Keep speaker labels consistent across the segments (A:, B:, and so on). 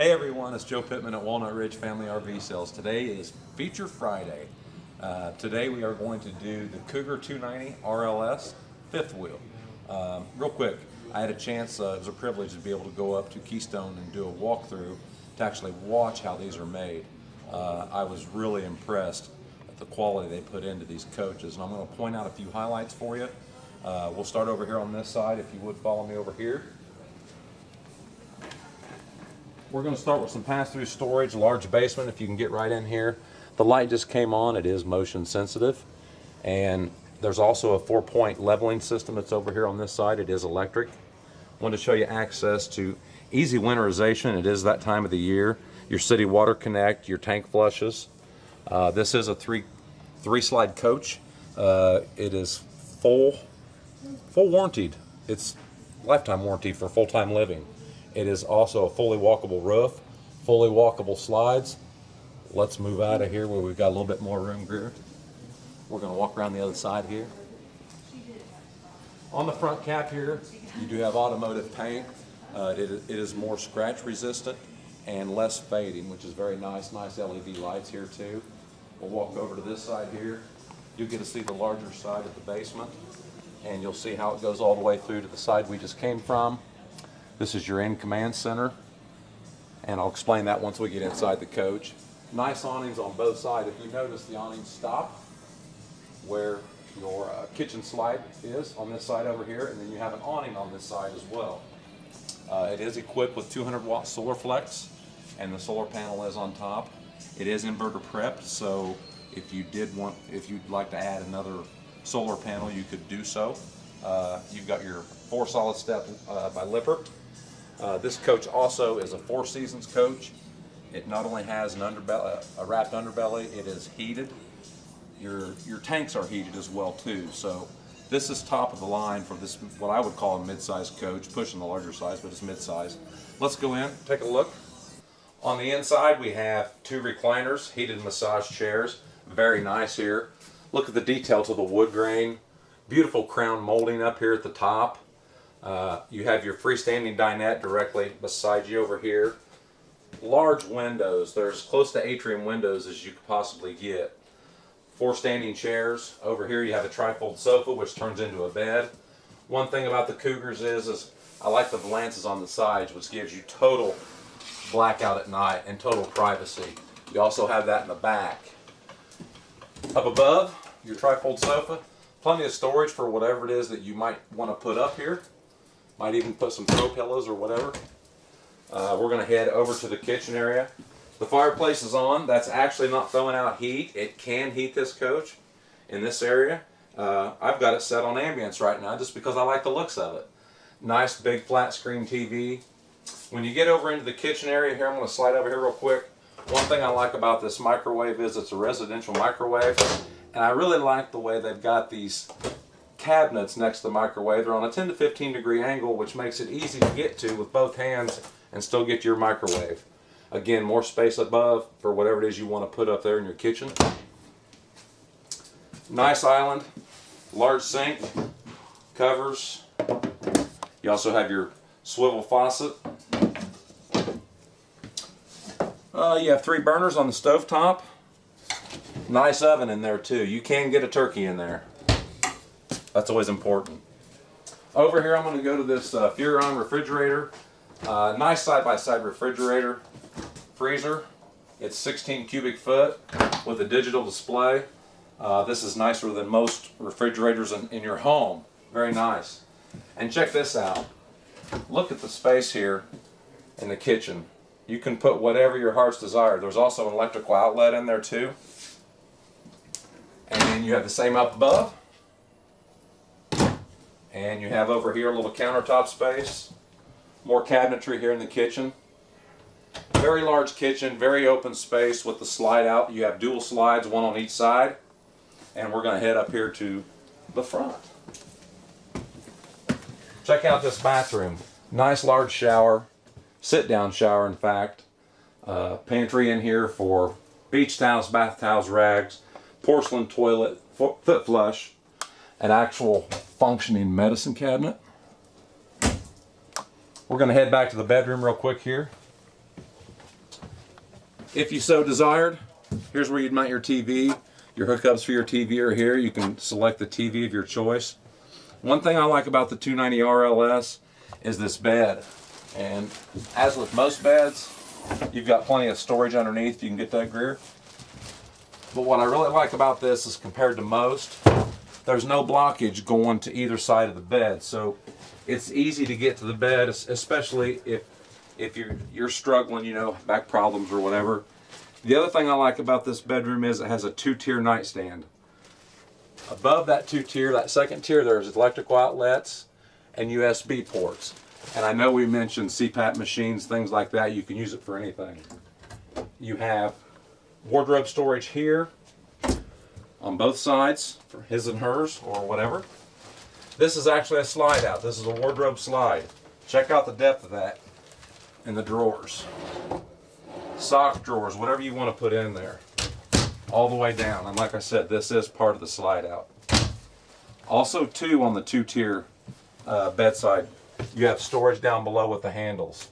A: Hey everyone, it's Joe Pittman at Walnut Ridge Family RV Sales. Today is Feature Friday. Uh, today we are going to do the Cougar 290 RLS fifth wheel. Um, real quick, I had a chance, uh, it was a privilege to be able to go up to Keystone and do a walkthrough to actually watch how these are made. Uh, I was really impressed at the quality they put into these coaches and I'm going to point out a few highlights for you. Uh, we'll start over here on this side if you would follow me over here. We're going to start with some pass-through storage, large basement if you can get right in here. The light just came on, it is motion sensitive. And there's also a four-point leveling system that's over here on this side. It is electric. wanted to show you access to easy winterization. It is that time of the year. Your city water connect, your tank flushes. Uh, this is a three three slide coach. Uh, it is full full warranted. It's lifetime warranty for full-time living. It is also a fully walkable roof, fully walkable slides. Let's move out of here where we've got a little bit more room here. We're going to walk around the other side here. On the front cap here, you do have automotive paint. Uh, it, it is more scratch resistant and less fading, which is very nice. Nice LED lights here too. We'll walk over to this side here. You'll get to see the larger side of the basement and you'll see how it goes all the way through to the side we just came from. This is your in command center and I'll explain that once we get inside the coach. Nice awnings on both sides. If you notice the awnings stop where your uh, kitchen slide is on this side over here and then you have an awning on this side as well. Uh, it is equipped with 200 watt solar flex and the solar panel is on top. It is inverter prepped so if you did want, if you'd like to add another solar panel, you could do so. Uh, you've got your four solid step uh, by Lippert. Uh, this coach also is a four seasons coach. It not only has an underbelly, a wrapped underbelly, it is heated. Your, your tanks are heated as well too. So this is top of the line for this, what I would call a mid-size coach, pushing the larger size, but it's mid-size. Let's go in, take a look. On the inside, we have two recliners, heated massage chairs. Very nice here. Look at the detail to the wood grain. Beautiful crown molding up here at the top. Uh, you have your freestanding dinette directly beside you over here. Large windows. There's close to atrium windows as you could possibly get. Four standing chairs. Over here you have a trifold sofa which turns into a bed. One thing about the Cougars is, is I like the valances on the sides which gives you total blackout at night and total privacy. You also have that in the back. Up above, your trifold sofa, plenty of storage for whatever it is that you might want to put up here. Might even put some throw pillows or whatever. Uh, we're going to head over to the kitchen area. The fireplace is on. That's actually not throwing out heat. It can heat this coach in this area. Uh, I've got it set on ambience right now just because I like the looks of it. Nice big flat screen TV. When you get over into the kitchen area here, I'm going to slide over here real quick. One thing I like about this microwave is it's a residential microwave. And I really like the way they've got these cabinets next to the microwave. They're on a 10 to 15 degree angle, which makes it easy to get to with both hands and still get your microwave. Again, more space above for whatever it is you want to put up there in your kitchen. Nice island, large sink, covers. You also have your swivel faucet. Uh, you have three burners on the stove top. Nice oven in there too. You can get a turkey in there. That's always important. Over here I'm going to go to this uh, refrigerator. Uh, nice side-by-side -side refrigerator. Freezer. It's 16 cubic foot with a digital display. Uh, this is nicer than most refrigerators in, in your home. Very nice. And check this out. Look at the space here in the kitchen. You can put whatever your heart's desire. There's also an electrical outlet in there too. And then you have the same up above. And you have over here a little countertop space. More cabinetry here in the kitchen. Very large kitchen, very open space with the slide out. You have dual slides, one on each side. And we're going to head up here to the front. Check out this bathroom. Nice large shower sit-down shower in fact. Uh, pantry in here for beach towels, bath towels, rags, porcelain toilet, foot flush, an actual functioning medicine cabinet. We're going to head back to the bedroom real quick here. if you so desired, here's where you'd mount your TV. Your hookups for your TV are here. You can select the TV of your choice. One thing I like about the 290 RLS is this bed. And as with most beds, you've got plenty of storage underneath. You can get that Greer. But what I really like about this is compared to most, there's no blockage going to either side of the bed. So it's easy to get to the bed, especially if if you're you're struggling, you know, back problems or whatever. The other thing I like about this bedroom is it has a two-tier nightstand. Above that two-tier, that second tier, there's electrical outlets and USB ports. And I know we mentioned CPAP machines, things like that. You can use it for anything. You have wardrobe storage here on both sides for his and hers or whatever. This is actually a slide out. This is a wardrobe slide. Check out the depth of that in the drawers. Sock drawers, whatever you want to put in there. All the way down. And like I said, this is part of the slide out. Also, two on the two tier uh, bedside, you have storage down below with the handles.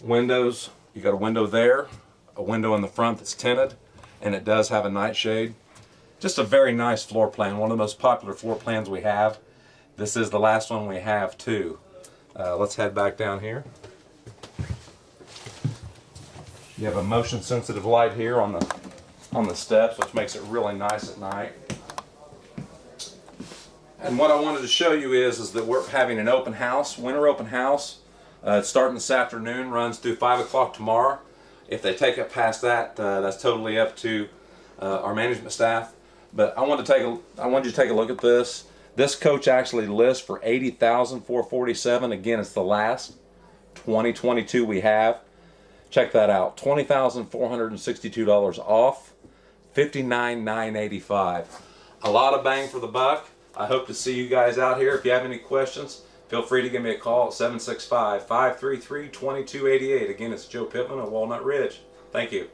A: Windows, you got a window there, a window in the front that's tinted, and it does have a nightshade. Just a very nice floor plan, one of the most popular floor plans we have. This is the last one we have too. Uh, let's head back down here. You have a motion sensitive light here on the on the steps, which makes it really nice at night. And what I wanted to show you is, is that we're having an open house, winter open house. Uh, it's starting this afternoon, runs through 5 o'clock tomorrow. If they take it past that, uh, that's totally up to uh, our management staff. But I want to take a, I want you to take a look at this. This coach actually lists for 80,447. Again, it's the last 2022 we have. Check that out. $20,462 off. 59,985. A lot of bang for the buck. I hope to see you guys out here. If you have any questions, feel free to give me a call at 765 533 2288. Again, it's Joe Pittman of Walnut Ridge. Thank you.